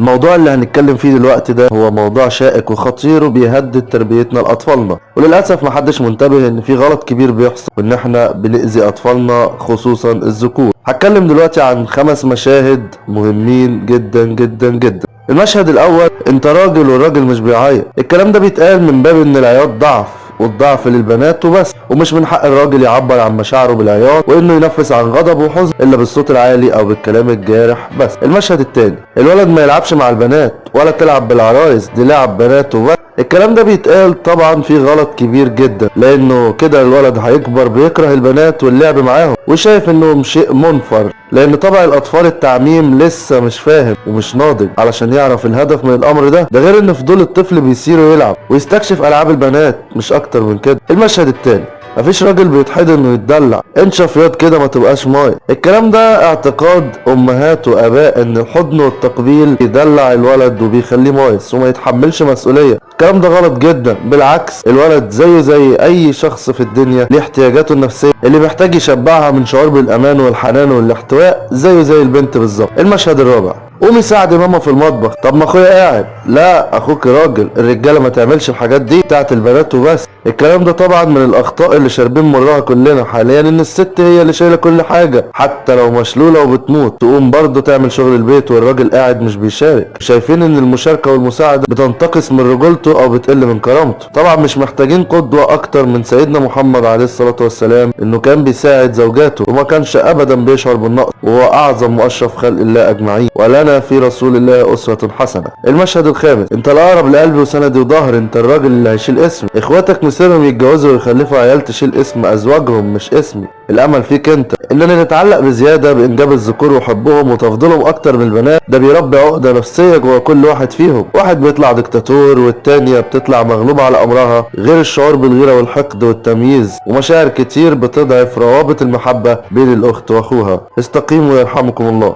الموضوع اللي هنتكلم فيه دلوقتي ده هو موضوع شائك وخطير وبيهدد تربيتنا لأطفالنا. وللأسف محدش منتبه إن في غلط كبير بيحصل وإن إحنا بنأذي أطفالنا خصوصا الذكور. هتكلم دلوقتي عن خمس مشاهد مهمين جدا جدا جدا. المشهد الأول أنت راجل والراجل مش بيعيط. الكلام ده بيتقال من باب إن العياط ضعف والضعف للبنات وبس. ومش من حق الراجل يعبر عن مشاعره بالعياط وإنه ينفس عن غضب وحزن إلا بالصوت العالي أو بالكلام الجارح بس. المشهد التاني الولد ما يلعبش مع البنات ولا تلعب بالعرايس دي لعب بنات وبس الكلام ده بيتقال طبعا في غلط كبير جدا لأنه كده الولد هيكبر بيكره البنات واللعب معاهم وشايف إنهم شيء منفر لأن طبع الأطفال التعميم لسه مش فاهم ومش ناضج علشان يعرف الهدف من الأمر ده ده غير إن فضول الطفل بيصير يلعب ويستكشف ألعاب البنات مش أكتر من كده. المشهد التاني مفيش راجل بيتحضن إنه يتدلع. انشف ياض كده ما تبقاش مايص الكلام ده اعتقاد أمهات وآباء إن الحضن والتقبيل يدلع الولد وبيخليه مايص وما يتحملش مسؤولية. الكلام ده غلط جدا. بالعكس الولد زيه زي أي شخص في الدنيا ليه احتياجاته النفسية؟ اللي محتاج يشبعها من شعور بالأمان والحنان والاحتواء زيه زي البنت بالظبط. المشهد الرابع؟ قومي ساعدي ماما في المطبخ. طب ما أخويا قاعد. لا أخوك راجل. الرجالة ما تعملش الحاجات دي بتاعت البنات وبس. الكلام ده طبعا من الأخطاء اللي شاربين مرها كلنا حاليا إن الست هي اللي شايلة كل حاجة. حتى لو مشلولة وبتموت تقوم برضه تعمل شغل البيت والراجل قاعد مش بيشارك. شايفين إن المشاركة والمساعدة بتنتقص من رجولته أو بتقل من كرامته. طبعا مش محتاجين قدوة أكتر من سيدنا محمد عليه الصلاة والسلام إنه كان بيساعد زوجاته وما كانش ابدا بيشعر بالنقص وهو أعظم وأشرف خلق الله أجمعين. ولنا في رسول الله أسوة حسنة. المشهد الخامس. أنت الأقرب لقلبي وسندي وظهري أنت الراجل اللي هيشيل اسمي. إخواتك مصيرهم يتجوزوا ويخلفوا عيال تشيل اسم أزواجهم مش اسمي الأمل فيك أنت. إننا نتعلق بزيادة بإنجاب الذكور وحبهم وتفضيلهم أكتر من البنات. ده بيربي عقدة نفسية جوه كل واحد فيهم. واحد بيطلع دكتاتور والتانية بتطلع مغلوبة على أمرها. غير الشعور بالغيرة والحقد والتمييز. ومشاعر كتير بتضعف روابط المحبة بين الأخت وأخوها. استقيموا يرحمكم الله.